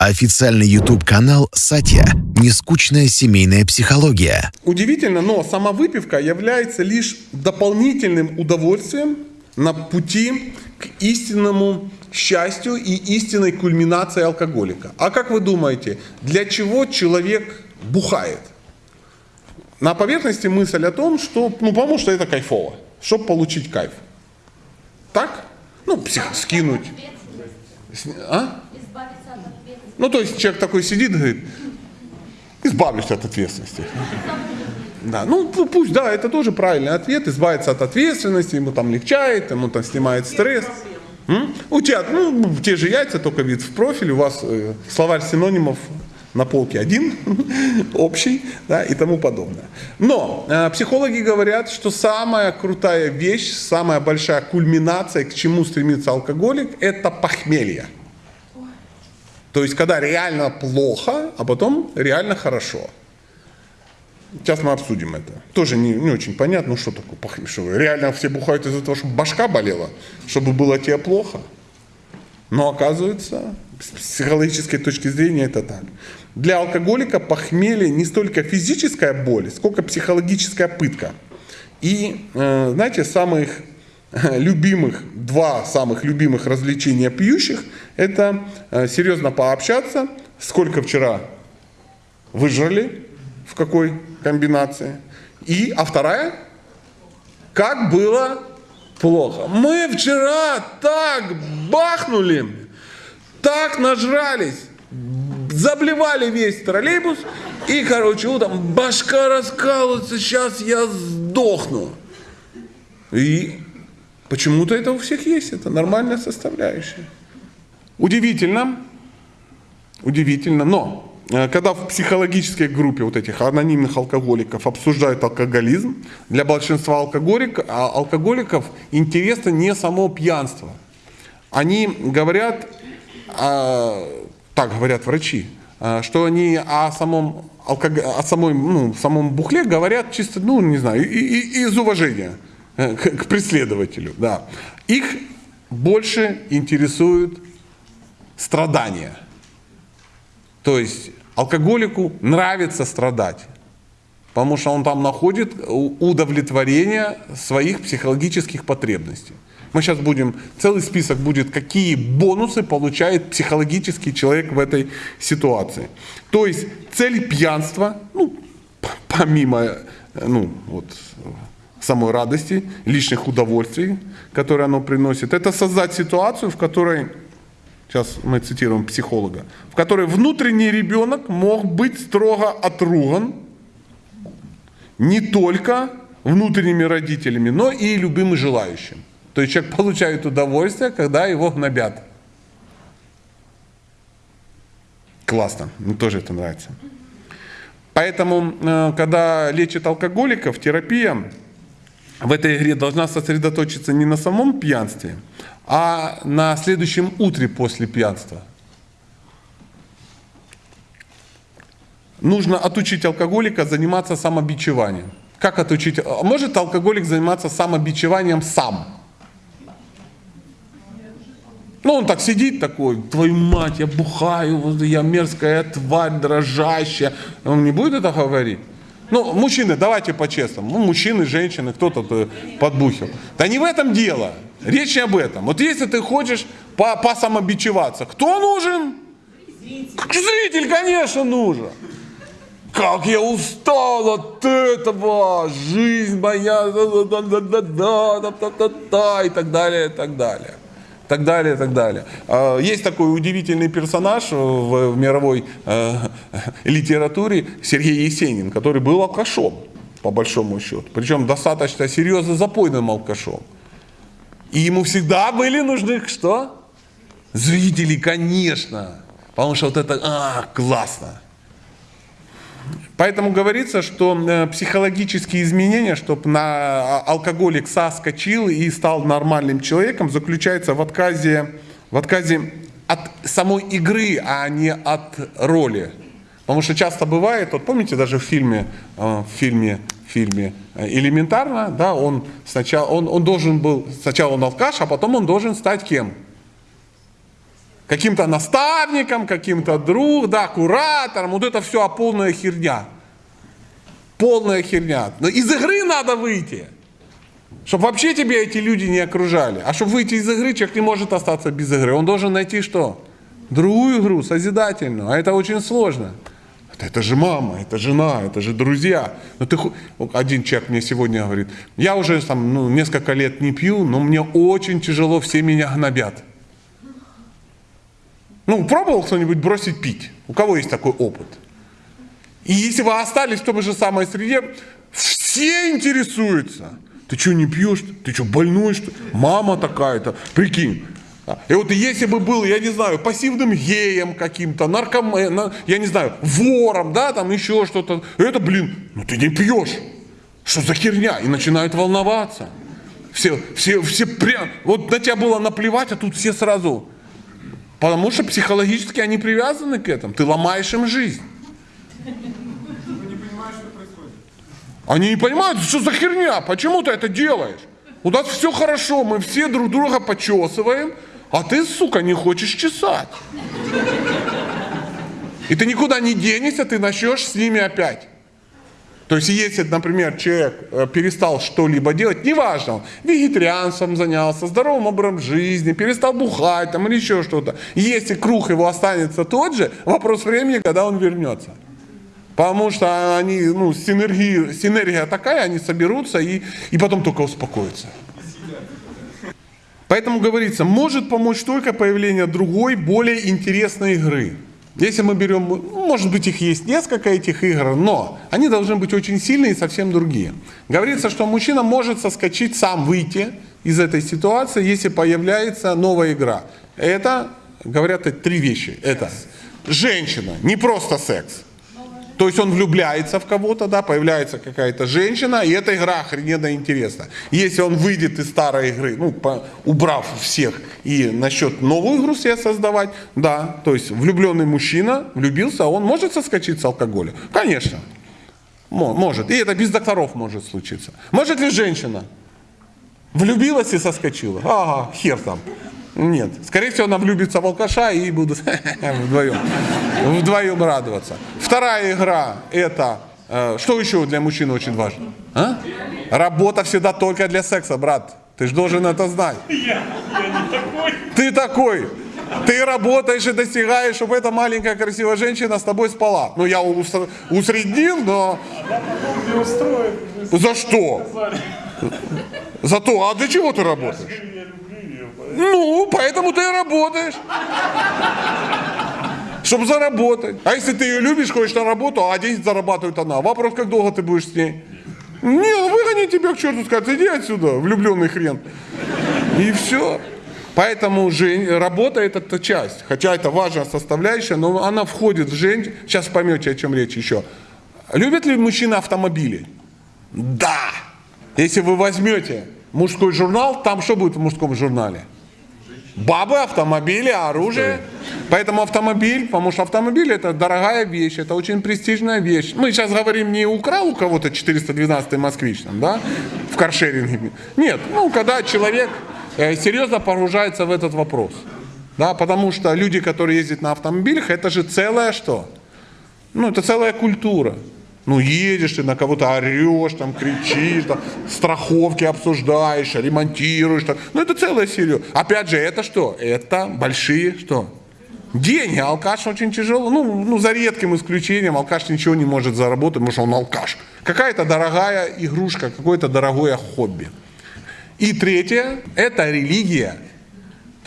Официальный YouTube-канал «Сатья. Нескучная семейная психология». Удивительно, но сама выпивка является лишь дополнительным удовольствием на пути к истинному счастью и истинной кульминации алкоголика. А как вы думаете, для чего человек бухает? На поверхности мысль о том, что, ну, потому что это кайфово, чтобы получить кайф. Так? Ну, псих, скинуть. А? Ну, то есть человек такой сидит и говорит, избавлюсь от ответственности. Да, ну пусть, да, это тоже правильный ответ, избавиться от ответственности, ему там легчает, ему там снимает стресс. У тебя, ну, те же яйца, только вид в профиль, у вас э, словарь синонимов на полке один, общий, да, и тому подобное. Но э, психологи говорят, что самая крутая вещь, самая большая кульминация, к чему стремится алкоголик, это похмелье. То есть, когда реально плохо, а потом реально хорошо. Сейчас мы обсудим это. Тоже не, не очень понятно, ну что такое похмелье. Реально все бухают из-за того, чтобы башка болела, чтобы было тебе плохо. Но оказывается, с психологической точки зрения это так. Для алкоголика похмелье не столько физическая боль, сколько психологическая пытка. И, э, знаете, самых любимых, два самых любимых развлечения пьющих – это э, серьезно пообщаться, сколько вчера выжрали, в какой комбинации. И, а вторая – как было плохо. Мы вчера так бахнули, так нажрались, заблевали весь троллейбус, и, короче, утром башка раскалывается, сейчас я сдохну. И Почему-то это у всех есть, это нормальная составляющая. Удивительно, удивительно, но э, когда в психологической группе вот этих анонимных алкоголиков обсуждают алкоголизм, для большинства алкоголик, а, алкоголиков интересно не само пьянство. Они говорят, а, так говорят врачи, а, что они о самом, алког... о самой, ну, самом бухле говорят чисто, ну, не знаю, из уважения. К преследователю. Да. Их больше интересуют страдания. То есть алкоголику нравится страдать, потому что он там находит удовлетворение своих психологических потребностей. Мы сейчас будем, целый список будет, какие бонусы получает психологический человек в этой ситуации. То есть цель пьянства, ну, помимо э, ну, вот, самой радости, личных удовольствий, которые оно приносит, это создать ситуацию, в которой, сейчас мы цитируем психолога, в которой внутренний ребенок мог быть строго отруган не только внутренними родителями, но и любым и желающим. То есть человек получает удовольствие, когда его гнобят. Классно, мне тоже это нравится. Поэтому, э, когда лечат алкоголиков, терапия в этой игре должна сосредоточиться не на самом пьянстве, а на следующем утре после пьянства. Нужно отучить алкоголика заниматься самобичеванием. Как отучить? Может алкоголик заниматься самобичеванием сам? Ну, он так сидит такой, твою мать, я бухаю, я мерзкая тварь, дрожащая. Он не будет это говорить? Ну, мужчины, давайте по-честному. Ну, мужчины, женщины, кто-то э, подбухил. Да не в этом дело. Речь не об этом. Вот если ты хочешь по посамобичеваться, кто нужен? Зритель. Зритель, конечно, нужен. Как я устал от этого, жизнь моя, да, да, да, да, да, да, да, да, да, и так далее, и так далее так далее, так далее. А, есть такой удивительный персонаж в мировой э, литературе Сергей Есенин, который был алкашом, по большому счету. Причем достаточно серьезно запойным алкашом. И ему всегда были нужны что? Зрители, конечно. Потому что вот это, а, классно. Поэтому говорится, что э, психологические изменения, чтобы на а, алкоголик соскочил и стал нормальным человеком, заключается в отказе, в отказе от самой игры, а не от роли. Потому что часто бывает, вот помните даже в фильме, э, в фильме, в фильме э, элементарно, да, он сначала, он, он должен был, сначала он алкаш, а потом он должен стать кем? Каким-то наставником, каким-то друг, да, куратором. Вот это все полная херня. Полная херня. Но из игры надо выйти. Чтобы вообще тебя эти люди не окружали. А чтобы выйти из игры, человек не может остаться без игры. Он должен найти что? Другую игру, созидательную. А это очень сложно. Это же мама, это жена, это же друзья. Но ты, один человек мне сегодня говорит, я уже там, ну, несколько лет не пью, но мне очень тяжело, все меня гнобят. Ну, пробовал кто-нибудь бросить пить? У кого есть такой опыт? И если вы остались в том же самой среде, все интересуются. Ты что, не пьешь? Ты что, больной, что Мама такая-то. Прикинь. И вот если бы был, я не знаю, пассивным геем каким-то, наркоменом, я не знаю, вором, да, там еще что-то, это, блин, ну ты не пьешь. Что за херня? И начинают волноваться. Все, все, все прям, вот на тебя было наплевать, а тут все сразу. Потому что психологически они привязаны к этому. Ты ломаешь им жизнь. Они не понимают, что за херня, почему ты это делаешь? У нас все хорошо, мы все друг друга почесываем, а ты, сука, не хочешь чесать. И ты никуда не денешься, ты начнешь с ними опять. То есть, если, например, человек э, перестал что-либо делать, неважно, вегетарианством занялся, здоровым образом жизни, перестал бухать там, или еще что-то, если круг его останется тот же, вопрос времени, когда он вернется. Потому что они, ну, синергия, синергия такая, они соберутся и, и потом только успокоятся. Поэтому говорится, может помочь только появление другой, более интересной игры. Если мы берем, может быть их есть несколько этих игр, но они должны быть очень сильные и совсем другие. Говорится, что мужчина может соскочить, сам выйти из этой ситуации, если появляется новая игра. Это, говорят, три вещи. Это женщина, не просто секс. То есть он влюбляется в кого-то, да, появляется какая-то женщина, и эта игра охрененно интересна. Если он выйдет из старой игры, ну, по, убрав всех, и насчет новую игру себе создавать, да, то есть влюбленный мужчина влюбился, он может соскочить с алкоголя? Конечно, может. И это без докторов может случиться. Может ли женщина? Влюбилась и соскочила? Ага, хер там. Нет. Скорее всего, она влюбится в алкаша и будут вдвоем, вдвоем радоваться. Вторая игра – это… Э, что еще для мужчины очень важно? А? Работа всегда только для секса, брат. Ты же должен это знать. Я, я не такой. Ты такой. Ты работаешь и достигаешь, чтобы эта маленькая красивая женщина с тобой спала. Ну, я усреднил, но... Она потом не устроит. За что? За то, а для чего ты работаешь? Ну, поэтому ты и работаешь. Чтобы заработать. А если ты ее любишь, ходишь на работу, а день зарабатывает она. Вопрос, как долго ты будешь с ней? Не, ну выгони тебя к черту, скажет, иди отсюда, влюбленный хрен. И все. Поэтому жень, работа это -то часть. Хотя это важная составляющая, но она входит в жизнь. Сейчас поймете, о чем речь еще. Любят ли мужчины автомобили? Да. Если вы возьмете мужской журнал, там что будет в мужском журнале? Бабы, автомобили, оружие. Поэтому автомобиль, потому что автомобиль это дорогая вещь, это очень престижная вещь. Мы сейчас говорим не украл у кого-то 412 москвич, там, да, в каршеринге. Нет, ну, когда человек э, серьезно погружается в этот вопрос. Да, потому что люди, которые ездят на автомобилях, это же целая что? Ну, это целая культура. Ну, едешь ты на кого-то орешь, там, кричишь, там, страховки обсуждаешь, ремонтируешь. Там. Ну, это целая серия. Опять же, это что? Это большие что? Деньги. Алкаш очень тяжело. Ну, ну, за редким исключением, алкаш ничего не может заработать, потому что он алкаш. Какая-то дорогая игрушка, какое-то дорогое хобби. И третье, это религия.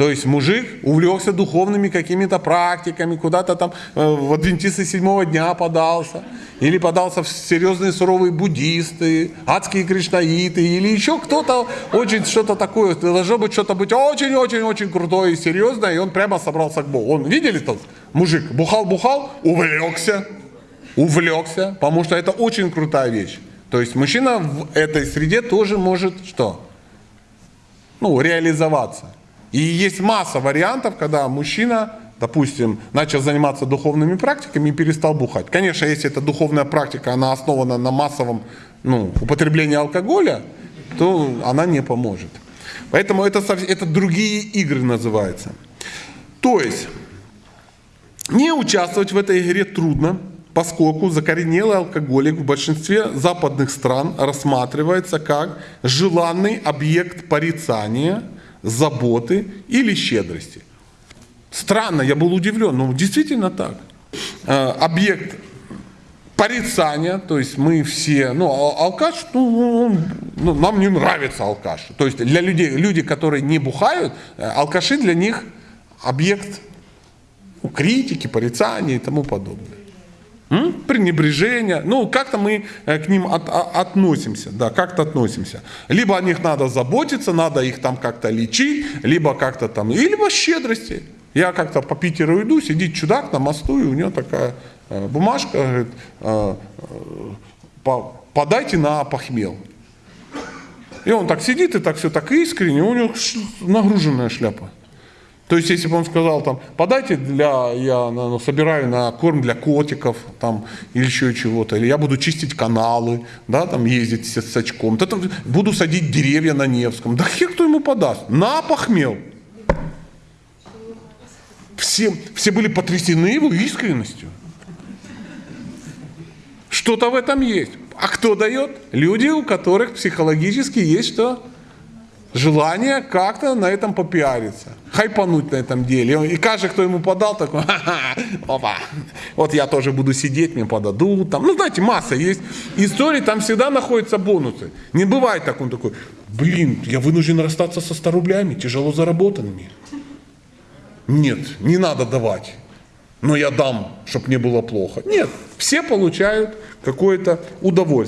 То есть мужик увлекся духовными какими-то практиками, куда-то там э, в адвентисты седьмого дня подался, или подался в серьезные суровые буддисты, адские кришнаиты, или еще кто-то очень что-то такое, должно быть что-то быть очень-очень-очень крутое и серьезное, и он прямо собрался к Богу. Он, видели тот мужик, бухал-бухал, увлекся, увлекся, потому что это очень крутая вещь. То есть мужчина в этой среде тоже может что? Ну, реализоваться. И есть масса вариантов, когда мужчина, допустим, начал заниматься духовными практиками и перестал бухать. Конечно, если эта духовная практика, она основана на массовом ну, употреблении алкоголя, то она не поможет. Поэтому это, это другие игры называются. То есть, не участвовать в этой игре трудно, поскольку закоренелый алкоголик в большинстве западных стран рассматривается как желанный объект порицания, заботы или щедрости. Странно, я был удивлен, но действительно так. Э, Объект порицания, то есть мы все, ну, а- алкаш, ну, он- ну, нам не нравится алкаш. То есть для людей, люди, которые не бухают, э, алкаши для них объект ну, критики, порицания и тому подобное. М? Пренебрежение. Ну, как-то мы э, к ним от- а- относимся, да, как-то относимся. Либо о них надо заботиться, надо их там как-то лечить, либо как-то там, и либо щедрости. Я как-то по Питеру иду, сидит чудак на мосту, и у него такая э, бумажка, говорит, э, э, по- подайте на похмел. И он так сидит и так все так искренне, у него нагруженная шляпа. То есть, если бы он сказал, там, подайте для, я ну, собираю на корм для котиков, там, или еще чего-то, или я буду чистить каналы, да, там, ездить с, с очком, да, там, буду садить деревья на Невском. Да хер кто ему подаст? На похмел. Все, все были потрясены его искренностью. Что-то в этом есть. А кто дает? Люди, у которых психологически есть что? Желание как-то на этом попиариться, хайпануть на этом деле. И каждый, кто ему подал, такой, «Ха-ха, опа, вот я тоже буду сидеть, мне подадут. Там. Ну, знаете, масса есть историй, там всегда находятся бонусы. Не бывает так, он такой, блин, я вынужден расстаться со 100 рублями, тяжело заработанными. Нет, не надо давать. Но я дам, чтобы не было плохо. Нет, все получают какое-то удовольствие.